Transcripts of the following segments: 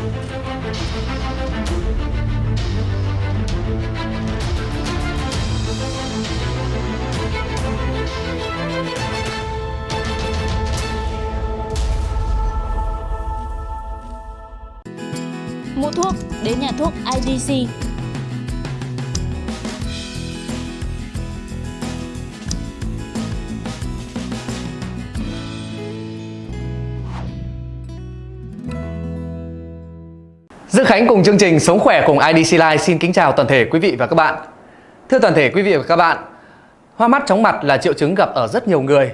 Mua thuốc đến nhà thuốc IDC. Dương Khánh cùng chương trình Sống khỏe cùng IDC Life xin kính chào toàn thể quý vị và các bạn. Thưa toàn thể quý vị và các bạn, hoa mắt chóng mặt là triệu chứng gặp ở rất nhiều người.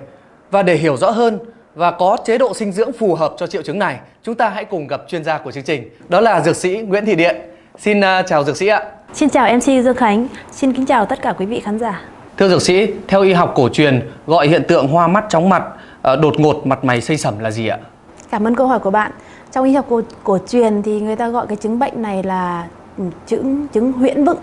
Và để hiểu rõ hơn và có chế độ dinh dưỡng phù hợp cho triệu chứng này, chúng ta hãy cùng gặp chuyên gia của chương trình. Đó là dược sĩ Nguyễn Thị Điện. Xin uh, chào dược sĩ ạ. Xin chào MC Dương Khánh, xin kính chào tất cả quý vị khán giả. Thưa dược sĩ, theo y học cổ truyền gọi hiện tượng hoa mắt chóng mặt, uh, đột ngột mặt mày xây sẩm là gì ạ? Cảm ơn câu hỏi của bạn. Trong y học cổ, cổ truyền thì người ta gọi cái chứng bệnh này là chứng chứng huyễn vựng.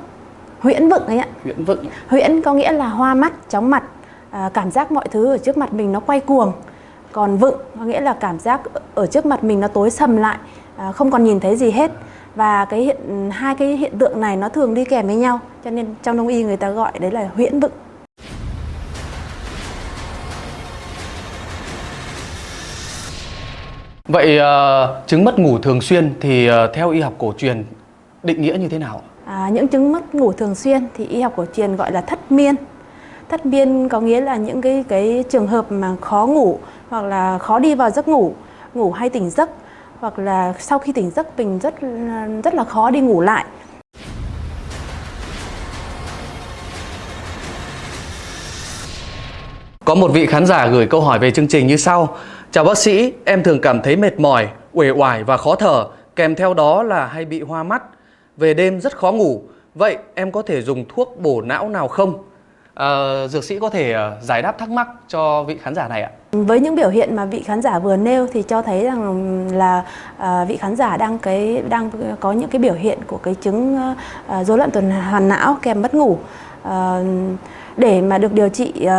Huyễn vựng ấy ạ. Huyễn vựng. Huyễn có nghĩa là hoa mắt, chóng mặt, à, cảm giác mọi thứ ở trước mặt mình nó quay cuồng. Còn vựng có nghĩa là cảm giác ở trước mặt mình nó tối sầm lại, à, không còn nhìn thấy gì hết. Và cái hiện hai cái hiện tượng này nó thường đi kèm với nhau, cho nên trong đông y người ta gọi đấy là huyễn vựng. Vậy uh, chứng mất ngủ thường xuyên thì uh, theo y học cổ truyền định nghĩa như thế nào? À, những chứng mất ngủ thường xuyên thì y học cổ truyền gọi là thất miên. Thất miên có nghĩa là những cái cái trường hợp mà khó ngủ hoặc là khó đi vào giấc ngủ, ngủ hay tỉnh giấc hoặc là sau khi tỉnh giấc mình rất rất là khó đi ngủ lại. Có một vị khán giả gửi câu hỏi về chương trình như sau. Chào bác sĩ, em thường cảm thấy mệt mỏi, uể oải và khó thở, kèm theo đó là hay bị hoa mắt. Về đêm rất khó ngủ. Vậy em có thể dùng thuốc bổ não nào không? À, dược sĩ có thể uh, giải đáp thắc mắc cho vị khán giả này ạ. Với những biểu hiện mà vị khán giả vừa nêu thì cho thấy rằng là uh, vị khán giả đang cái đang có những cái biểu hiện của cái chứng rối loạn tuần hoàn não kèm mất ngủ. Uh, để mà được điều trị uh,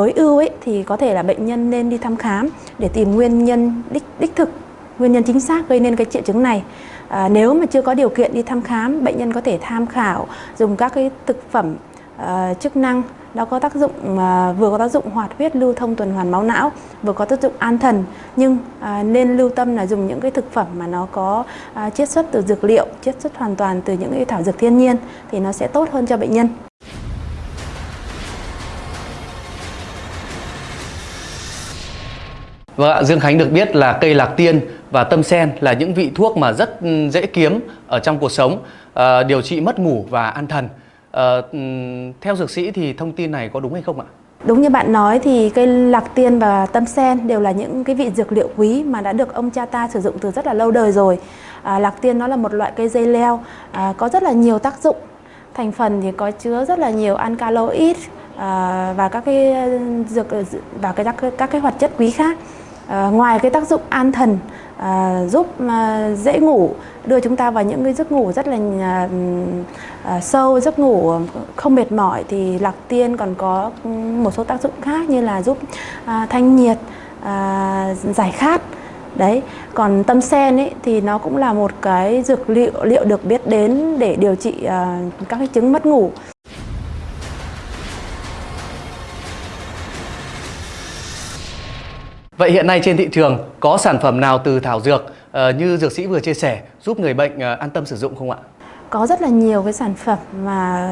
tối ưu ấy thì có thể là bệnh nhân nên đi thăm khám để tìm nguyên nhân đích đích thực nguyên nhân chính xác gây nên cái triệu chứng này. À, nếu mà chưa có điều kiện đi thăm khám bệnh nhân có thể tham khảo dùng các cái thực phẩm uh, chức năng nó có tác dụng uh, vừa có tác dụng hoạt huyết lưu thông tuần hoàn máu não vừa có tác dụng an thần. Nhưng uh, nên lưu tâm là dùng những cái thực phẩm mà nó có uh, chiết xuất từ dược liệu chiết xuất hoàn toàn từ những cái thảo dược thiên nhiên thì nó sẽ tốt hơn cho bệnh nhân. Vâng ạ, Dương Khánh được biết là cây lạc tiên và tâm sen là những vị thuốc mà rất ừ, dễ kiếm ở trong cuộc sống, à, điều trị mất ngủ và an thần. À, theo dược sĩ thì thông tin này có đúng hay không ạ? Đúng như bạn nói thì cây lạc tiên và tâm sen đều là những cái vị dược liệu quý mà đã được ông cha ta sử dụng từ rất là lâu đời rồi. À, lạc tiên nó là một loại cây dây leo à, có rất là nhiều tác dụng. Thành phần thì có chứa rất là nhiều alkaloid à, và các cái ừ, dược và cái các, các cái hoạt chất quý khác. À, ngoài cái tác dụng an thần à, giúp à, dễ ngủ đưa chúng ta vào những cái giấc ngủ rất là à, à, sâu giấc ngủ không mệt mỏi thì lạc tiên còn có một số tác dụng khác như là giúp à, thanh nhiệt à, giải khát. Đấy còn tâm sen ấy thì nó cũng là một cái dược liệu liệu được biết đến để điều trị à, các cái chứng mất ngủ. Vậy hiện nay trên thị trường có sản phẩm nào từ thảo dược uh, như dược sĩ vừa chia sẻ giúp người bệnh uh, an tâm sử dụng không ạ? Có rất là nhiều cái sản phẩm mà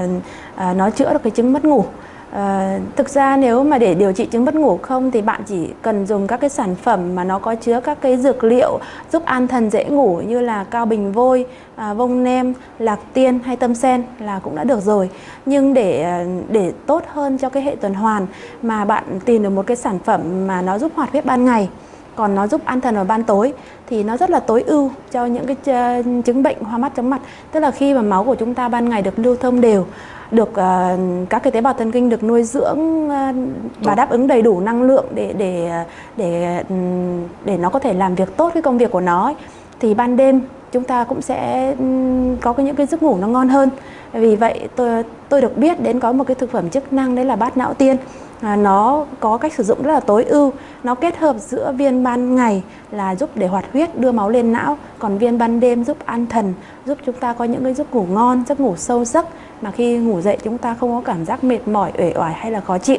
uh, nó chữa được cái chứng mất ngủ. À, thực ra nếu mà để điều trị chứng mất ngủ không thì bạn chỉ cần dùng các cái sản phẩm mà nó có chứa các cái dược liệu giúp an thần dễ ngủ như là cao bình vôi, à, vông nem, lạc tiên hay tâm sen là cũng đã được rồi. Nhưng để ờ, để tốt hơn cho cái hệ tuần hoàn mà bạn tìm được một cái sản phẩm mà nó giúp hoạt huyết ban ngày còn nó giúp an thần vào ban tối thì nó rất là tối ưu cho những cái chứng bệnh hoa mắt chóng mặt tức là khi mà máu của chúng ta ban ngày được lưu thông đều được uh, các cái tế bào thần kinh được nuôi dưỡng uh, và đáp ứng đầy đủ năng lượng để để để để nó có thể làm việc tốt cái công việc của nó ấy. thì ban đêm chúng ta cũng sẽ có cái những cái giấc ngủ nó ngon hơn. Vì vậy tôi tôi được biết đến có một cái thực phẩm chức năng đấy là bát não tiên. À, nó có cách sử dụng rất là tối ưu. Nó kết hợp giữa viên ban ngày là giúp để hoạt huyết đưa máu lên não còn viên ban đêm giúp an thần giúp chúng ta có những cái giấc ngủ ngon giấc ngủ sâu giấc. Mà khi ngủ dậy chúng ta không có cảm giác mệt mỏi uể oải hay là khó chịu.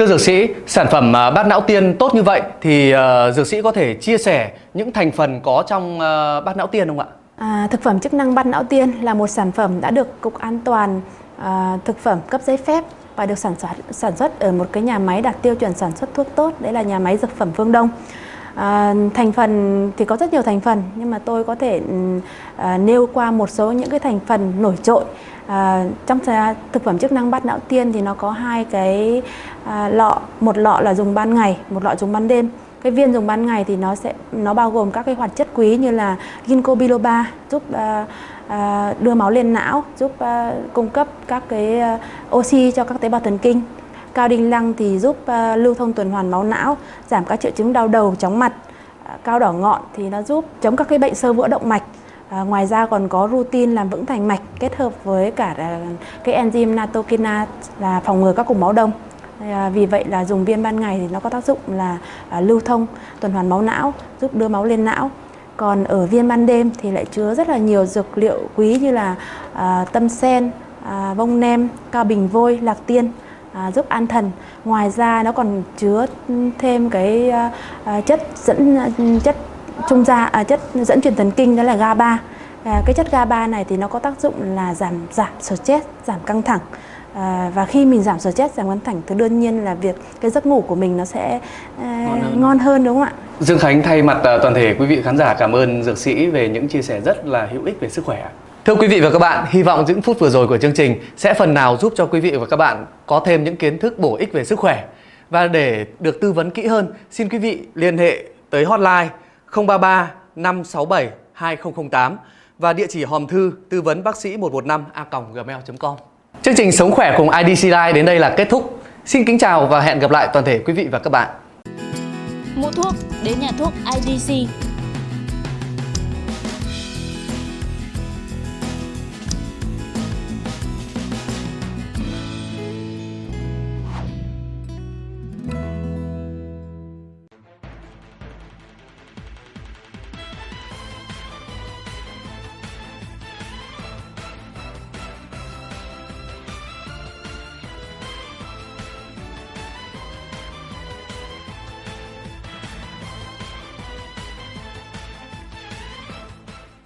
Thưa dược sĩ, sản phẩm à, bát não tiên tốt như vậy thì à, dược sĩ có thể chia sẻ những thành phần có trong à, bát não tiên không ạ? À, thực phẩm chức năng bát não tiên là một sản phẩm đã được Cục An toàn à, thực phẩm cấp giấy phép và được sản xuất sản xuất ở một cái nhà máy đạt tiêu chuẩn sản xuất thuốc tốt, đấy là nhà máy dược phẩm Phương Đông. À, thành phần thì có rất nhiều thành phần nhưng mà tôi có thể ừ, à, nêu qua một số những cái thành phần nổi trội. À, trong thực phẩm chức năng bát não tiên thì nó có hai cái à, lọ. Một lọ là dùng ban ngày một lọ dùng ban đêm. Cái viên dùng ban ngày thì nó sẽ nó bao gồm các cái hoạt chất quý như là ginkgo biloba giúp à, à, đưa máu lên não giúp à, cung cấp các cái à, oxy cho các tế bào thần kinh cao đinh lăng thì giúp ờ, lưu thông tuần hoàn máu não giảm các triệu chứng đau đầu chóng mặt ờ, cao đỏ ngọn thì nó giúp chống các cái bệnh sơ vữa động mạch À, ngoài ra còn có rutin làm vững thành mạch kết hợp với cả cái enzyme nattokinase là phòng ngừa các cục máu đông. À, vì vậy là dùng viên ban ngày thì nó có tác dụng là à, lưu thông tuần hoàn máu não, giúp đưa máu lên não. Còn ở viên ban đêm thì lại chứa rất là nhiều dược liệu quý như là à, tâm sen, à, vông nem, cao bình vôi, lạc tiên à, giúp an thần. Ngoài ra nó còn chứa thêm cái à, chất dẫn chất trung gia à, chất dẫn truyền thần kinh đó là GABA. À, cái chất GABA này thì nó có tác dụng là giảm giảm stress, giảm căng thẳng. À, và khi mình giảm stress, giảm căng thẳng thì đương nhiên là việc cái giấc ngủ của mình nó sẽ à, ngon, hơn. ngon hơn đúng không ạ? Dương Khánh thay mặt uh, toàn thể quý vị khán giả cảm ơn dược sĩ về những chia sẻ rất là hữu ích về sức khỏe. Thưa quý vị và các bạn, hy vọng những phút vừa rồi của chương trình sẽ phần nào giúp cho quý vị và các bạn có thêm những kiến thức bổ ích về sức khỏe. Và để được tư vấn kỹ hơn, xin quý vị liên hệ tới hotline 033 567 2008 và địa chỉ hòm thư tư vấn bác sĩ 115 a gmail.com. Chương trình Sống khỏe cùng IDC Life đến đây là kết thúc. Xin kính chào và hẹn gặp lại toàn thể quý vị và các bạn. Mua thuốc đến nhà thuốc IDC